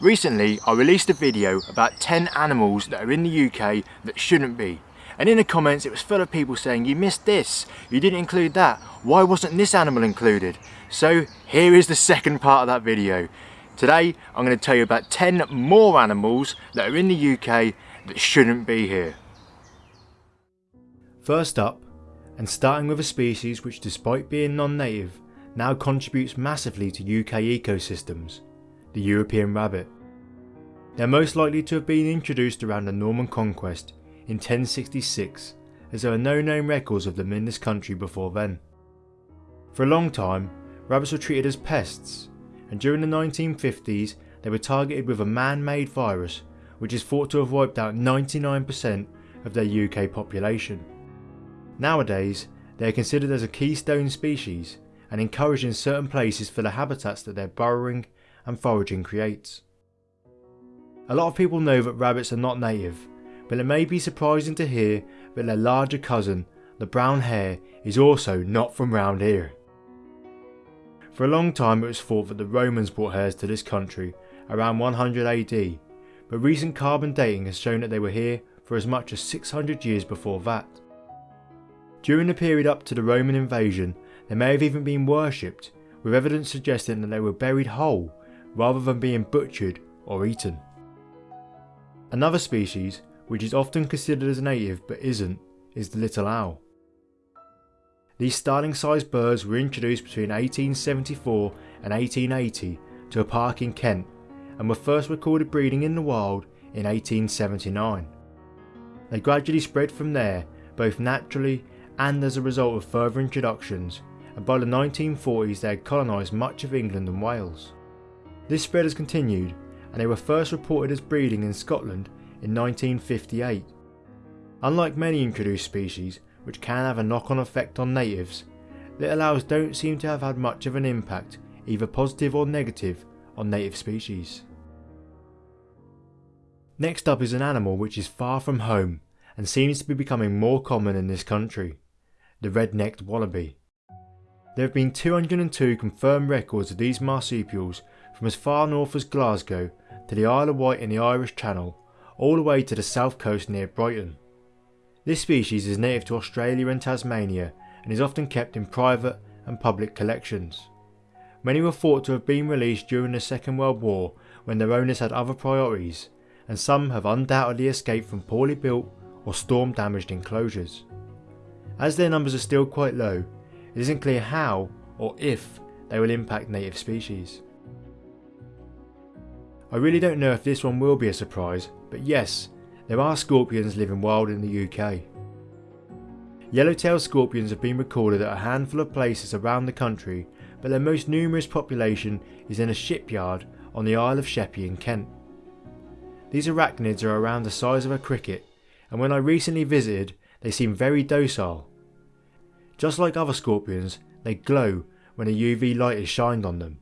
Recently, I released a video about 10 animals that are in the UK that shouldn't be. And in the comments, it was full of people saying, you missed this, you didn't include that, why wasn't this animal included? So here is the second part of that video. Today, I'm going to tell you about 10 more animals that are in the UK that shouldn't be here. First up, and starting with a species which despite being non-native, now contributes massively to UK ecosystems, the European rabbit. They are most likely to have been introduced around the Norman Conquest in 1066 as there are no known records of them in this country before then. For a long time, rabbits were treated as pests and during the 1950s they were targeted with a man-made virus which is thought to have wiped out 99% of their UK population. Nowadays, they are considered as a keystone species and encouraged in certain places for the habitats that they're burrowing and foraging creates. A lot of people know that rabbits are not native, but it may be surprising to hear that their larger cousin, the brown hare, is also not from round here. For a long time it was thought that the Romans brought hares to this country around 100 AD, but recent carbon dating has shown that they were here for as much as 600 years before that. During the period up to the Roman invasion, they may have even been worshipped, with evidence suggesting that they were buried whole rather than being butchered or eaten. Another species, which is often considered as native but isn't, is the little owl. These starling sized birds were introduced between 1874 and 1880 to a park in Kent and were first recorded breeding in the wild in 1879. They gradually spread from there, both naturally and as a result of further introductions, and by the 1940s they had colonised much of England and Wales. This spread has continued and they were first reported as breeding in Scotland in 1958. Unlike many introduced species, which can have a knock-on effect on natives, little owls don't seem to have had much of an impact, either positive or negative, on native species. Next up is an animal which is far from home and seems to be becoming more common in this country, the red-necked wallaby. There have been 202 confirmed records of these marsupials from as far north as Glasgow to the Isle of Wight in the Irish Channel, all the way to the south coast near Brighton. This species is native to Australia and Tasmania and is often kept in private and public collections. Many were thought to have been released during the Second World War when their owners had other priorities, and some have undoubtedly escaped from poorly built or storm damaged enclosures. As their numbers are still quite low, it isn't clear how or if they will impact native species. I really don't know if this one will be a surprise, but yes, there are scorpions living wild in the UK. Yellowtail scorpions have been recorded at a handful of places around the country, but their most numerous population is in a shipyard on the Isle of Sheppey in Kent. These arachnids are around the size of a cricket, and when I recently visited, they seem very docile. Just like other scorpions, they glow when a UV light is shined on them.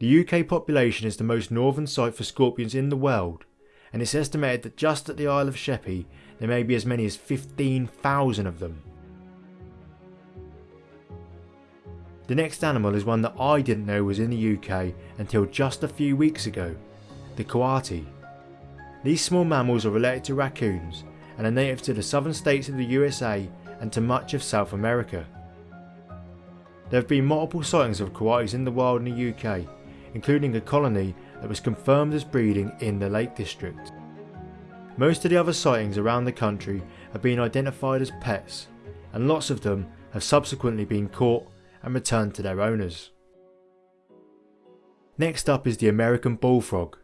The UK population is the most northern site for scorpions in the world, and it's estimated that just at the Isle of Sheppey there may be as many as 15,000 of them. The next animal is one that I didn't know was in the UK until just a few weeks ago, the coati. These small mammals are related to raccoons and are native to the southern states of the USA and to much of South America. There have been multiple sightings of coatis in the wild in the UK including a colony that was confirmed as breeding in the Lake District. Most of the other sightings around the country have been identified as pets, and lots of them have subsequently been caught and returned to their owners. Next up is the American bullfrog.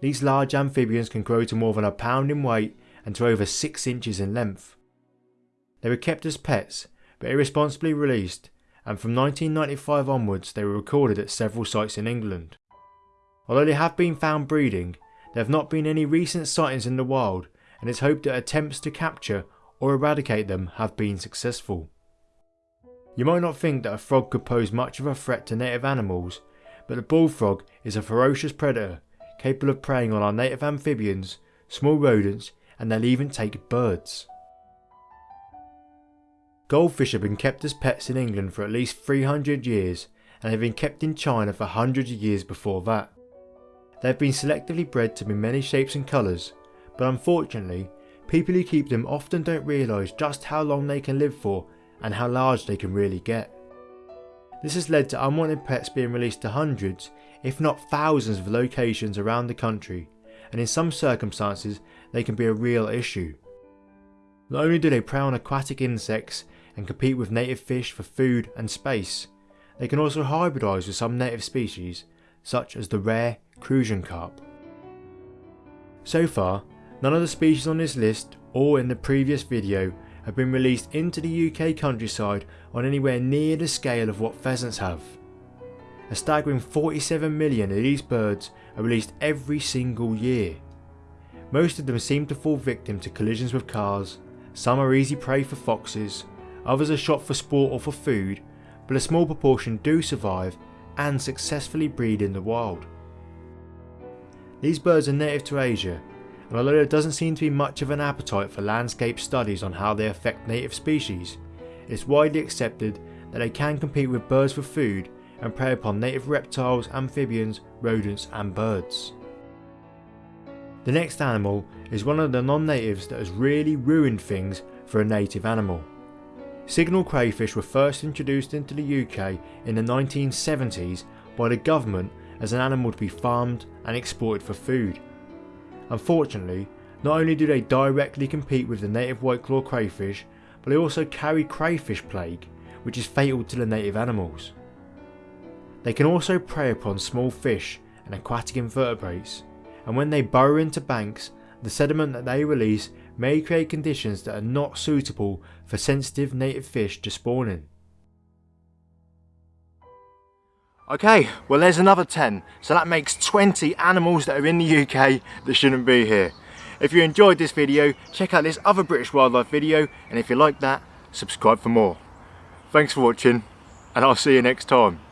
These large amphibians can grow to more than a pound in weight and to over 6 inches in length. They were kept as pets, but irresponsibly released and from 1995 onwards they were recorded at several sites in England. Although they have been found breeding, there have not been any recent sightings in the wild and it's hoped that attempts to capture or eradicate them have been successful. You might not think that a frog could pose much of a threat to native animals, but the bullfrog is a ferocious predator capable of preying on our native amphibians, small rodents and they'll even take birds. Goldfish have been kept as pets in England for at least 300 years and have been kept in China for hundreds of years before that. They have been selectively bred to be many shapes and colours, but unfortunately, people who keep them often don't realise just how long they can live for and how large they can really get. This has led to unwanted pets being released to hundreds, if not thousands of locations around the country, and in some circumstances they can be a real issue. Not only do they prey on aquatic insects and compete with native fish for food and space, they can also hybridise with some native species, such as the rare Crucian carp. So far, none of the species on this list or in the previous video have been released into the UK countryside on anywhere near the scale of what pheasants have. A staggering 47 million of these birds are released every single year. Most of them seem to fall victim to collisions with cars, some are easy prey for foxes, others are shot for sport or for food, but a small proportion do survive and successfully breed in the wild. These birds are native to Asia, and although there doesn't seem to be much of an appetite for landscape studies on how they affect native species, it's widely accepted that they can compete with birds for food and prey upon native reptiles, amphibians, rodents and birds. The next animal is one of the non-natives that has really ruined things for a native animal. Signal crayfish were first introduced into the UK in the 1970s by the government as an animal to be farmed and exported for food. Unfortunately, not only do they directly compete with the native white claw crayfish, but they also carry crayfish plague, which is fatal to the native animals. They can also prey upon small fish and aquatic invertebrates, and when they burrow into banks, the sediment that they release may create conditions that are not suitable for sensitive native fish to spawn in. Okay, well there's another 10, so that makes 20 animals that are in the UK that shouldn't be here. If you enjoyed this video, check out this other British wildlife video, and if you like that, subscribe for more. Thanks for watching, and I'll see you next time.